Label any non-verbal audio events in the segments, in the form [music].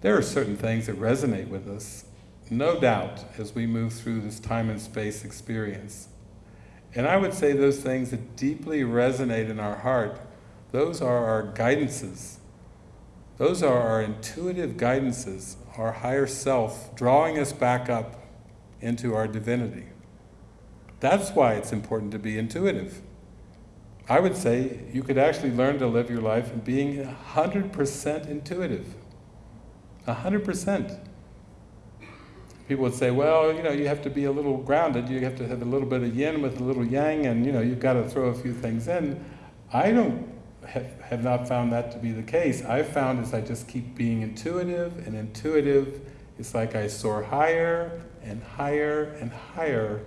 There are certain things that resonate with us, no doubt, as we move through this time and space experience. And I would say those things that deeply resonate in our heart, those are our guidances. Those are our intuitive guidances, our higher self, drawing us back up into our divinity. That's why it's important to be intuitive. I would say you could actually learn to live your life being 100% intuitive. 100%. People would say, well, you know, you have to be a little grounded, you have to have a little bit of yin with a little yang, and you know, you've got to throw a few things in. I don't have, have not found that to be the case. I've found as I just keep being intuitive and intuitive, it's like I soar higher and higher and higher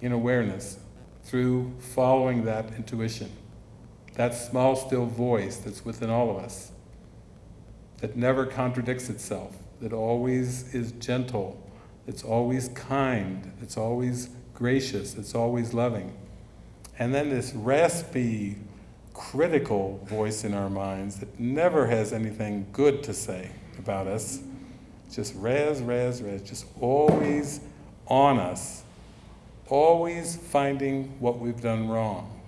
in awareness through following that intuition. That small, still voice that's within all of us, that never contradicts itself, that always is gentle, it's always kind, it's always gracious, it's always loving. And then this raspy, critical voice in our minds that never has anything good to say about us, just raz, raz, raz, just always on us, always finding what we've done wrong,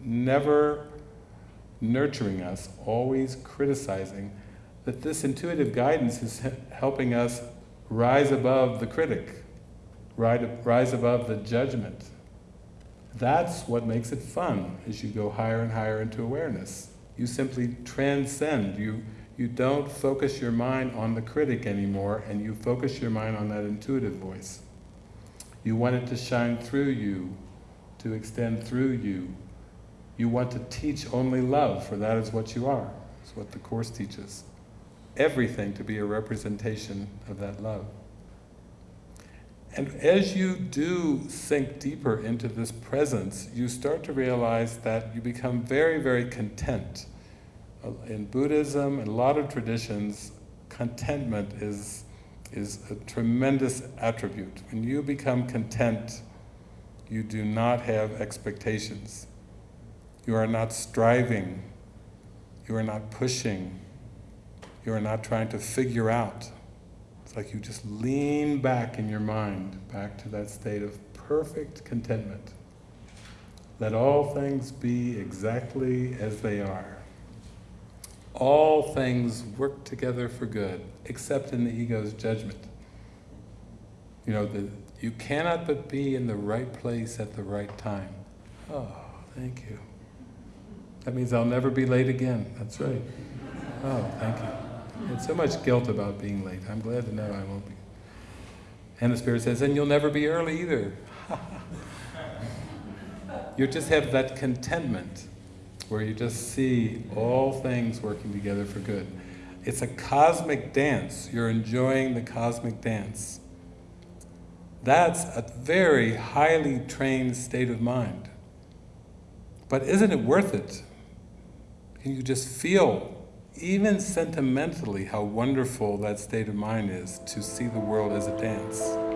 never nurturing us, always criticizing, that this intuitive guidance is helping us rise above the critic, rise above the judgment. That's what makes it fun as you go higher and higher into awareness. You simply transcend, you, you don't focus your mind on the critic anymore and you focus your mind on that intuitive voice. You want it to shine through you, to extend through you. You want to teach only love, for that is what you are. It's what the Course teaches everything to be a representation of that love. And as you do sink deeper into this presence, you start to realize that you become very, very content. Uh, in Buddhism and a lot of traditions, contentment is, is a tremendous attribute. When you become content, you do not have expectations. You are not striving. You are not pushing. You are not trying to figure out. It's like you just lean back in your mind, back to that state of perfect contentment. Let all things be exactly as they are. All things work together for good, except in the ego's judgment. You know, the, you cannot but be in the right place at the right time. Oh, thank you. That means I'll never be late again. That's right. Oh, thank you. It's so much guilt about being late. I'm glad to know I won't be. And the Spirit says, and you'll never be early either. [laughs] you just have that contentment where you just see all things working together for good. It's a cosmic dance. You're enjoying the cosmic dance. That's a very highly trained state of mind. But isn't it worth it? You just feel even sentimentally how wonderful that state of mind is to see the world as a dance.